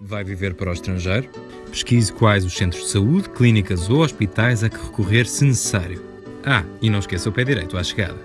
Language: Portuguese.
Vai viver para o estrangeiro? Pesquise quais os centros de saúde, clínicas ou hospitais a que recorrer se necessário. Ah, e não esqueça o pé direito à chegada.